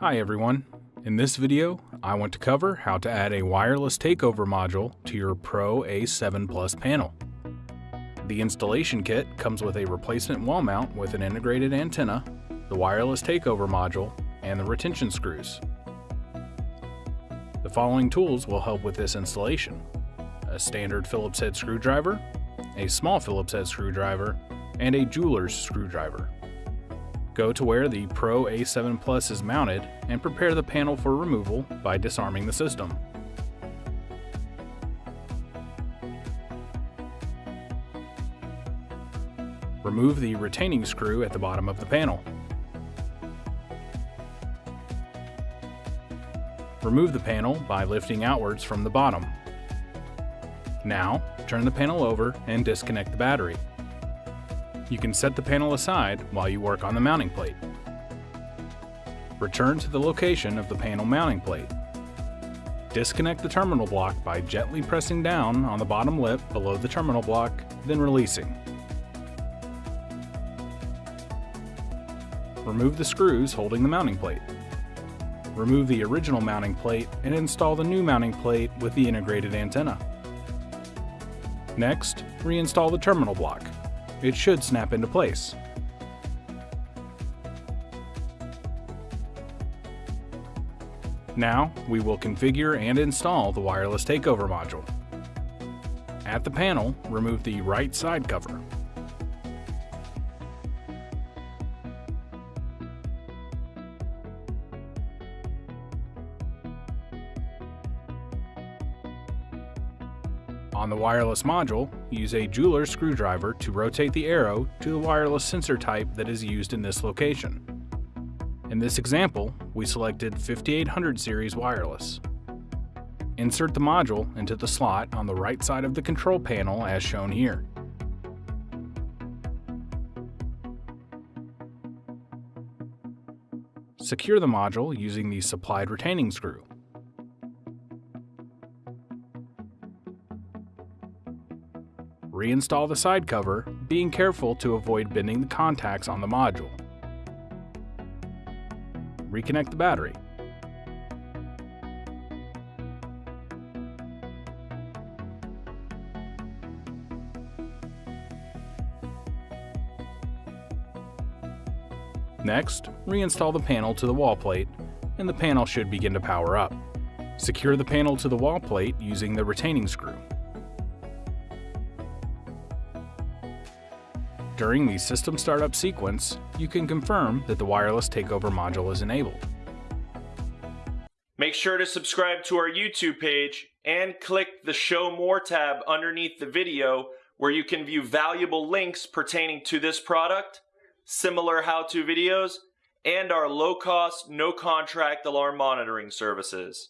Hi everyone. In this video, I want to cover how to add a wireless takeover module to your Pro A7 Plus panel. The installation kit comes with a replacement wall mount with an integrated antenna, the wireless takeover module, and the retention screws. The following tools will help with this installation. A standard Phillips head screwdriver, a small Phillips head screwdriver, and a jeweler's screwdriver. Go to where the Pro A7 Plus is mounted and prepare the panel for removal by disarming the system. Remove the retaining screw at the bottom of the panel. Remove the panel by lifting outwards from the bottom. Now, turn the panel over and disconnect the battery. You can set the panel aside while you work on the mounting plate. Return to the location of the panel mounting plate. Disconnect the terminal block by gently pressing down on the bottom lip below the terminal block, then releasing. Remove the screws holding the mounting plate. Remove the original mounting plate and install the new mounting plate with the integrated antenna. Next, reinstall the terminal block it should snap into place. Now, we will configure and install the wireless takeover module. At the panel, remove the right side cover. On the wireless module, use a jeweler screwdriver to rotate the arrow to the wireless sensor type that is used in this location. In this example, we selected 5800 series wireless. Insert the module into the slot on the right side of the control panel as shown here. Secure the module using the supplied retaining screw. Reinstall the side cover, being careful to avoid bending the contacts on the module. Reconnect the battery. Next, reinstall the panel to the wall plate, and the panel should begin to power up. Secure the panel to the wall plate using the retaining screw. During the system startup sequence, you can confirm that the wireless takeover module is enabled. Make sure to subscribe to our YouTube page and click the Show More tab underneath the video where you can view valuable links pertaining to this product, similar how-to videos, and our low-cost, no-contract alarm monitoring services.